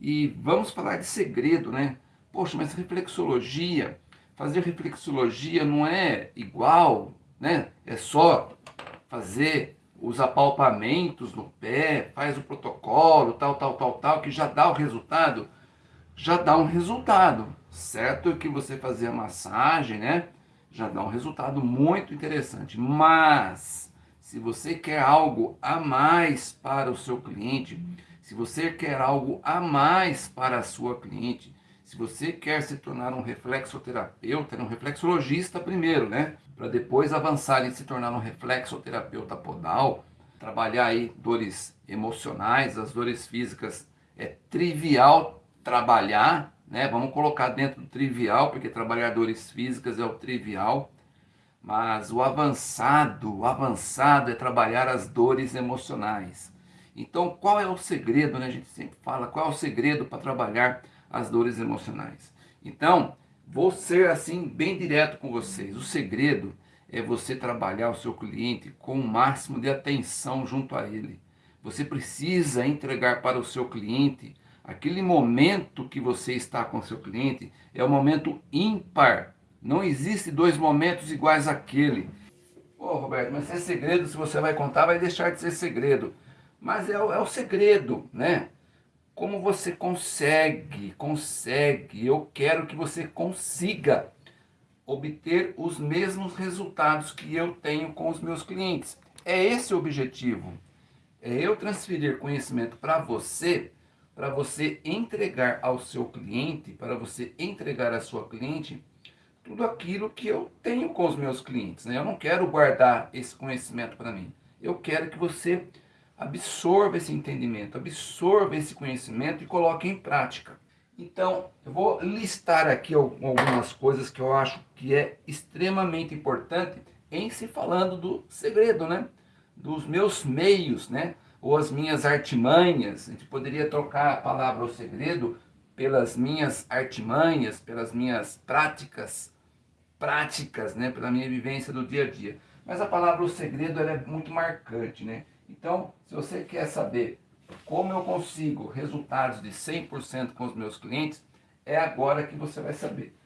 E vamos falar de segredo, né? Poxa, mas reflexologia, fazer reflexologia não é igual, né? É só fazer os apalpamentos no pé, faz o protocolo, tal, tal, tal, tal, que já dá o resultado, já dá um resultado, certo? Que você fazer a massagem, né? Já dá um resultado muito interessante, mas se você quer algo a mais para o seu cliente, se você quer algo a mais para a sua cliente, se você quer se tornar um reflexoterapeuta, um reflexologista primeiro, né? Para depois avançar em se tornar um reflexoterapeuta podal, trabalhar aí dores emocionais, as dores físicas é trivial trabalhar, né? Vamos colocar dentro do trivial, porque trabalhar dores físicas é o trivial. Mas o avançado, o avançado é trabalhar as dores emocionais. Então, qual é o segredo, né? A gente sempre fala, qual é o segredo para trabalhar as dores emocionais? Então, vou ser assim bem direto com vocês. O segredo é você trabalhar o seu cliente com o máximo de atenção junto a ele. Você precisa entregar para o seu cliente aquele momento que você está com o seu cliente é o momento ímpar. Não existe dois momentos iguais àquele. Ô Roberto, mas se é segredo, se você vai contar, vai deixar de ser segredo. Mas é o, é o segredo, né? Como você consegue, consegue, eu quero que você consiga obter os mesmos resultados que eu tenho com os meus clientes. É esse o objetivo. É eu transferir conhecimento para você, para você entregar ao seu cliente, para você entregar à sua cliente tudo aquilo que eu tenho com os meus clientes. Né? Eu não quero guardar esse conhecimento para mim. Eu quero que você absorva esse entendimento, absorva esse conhecimento e coloque em prática. Então, eu vou listar aqui algumas coisas que eu acho que é extremamente importante em se falando do segredo, né? Dos meus meios, né? Ou as minhas artimanhas. A gente poderia trocar a palavra o segredo pelas minhas artimanhas, pelas minhas práticas, práticas, né? Pela minha vivência do dia a dia. Mas a palavra o segredo é muito marcante, né? Então, se você quer saber como eu consigo resultados de 100% com os meus clientes, é agora que você vai saber.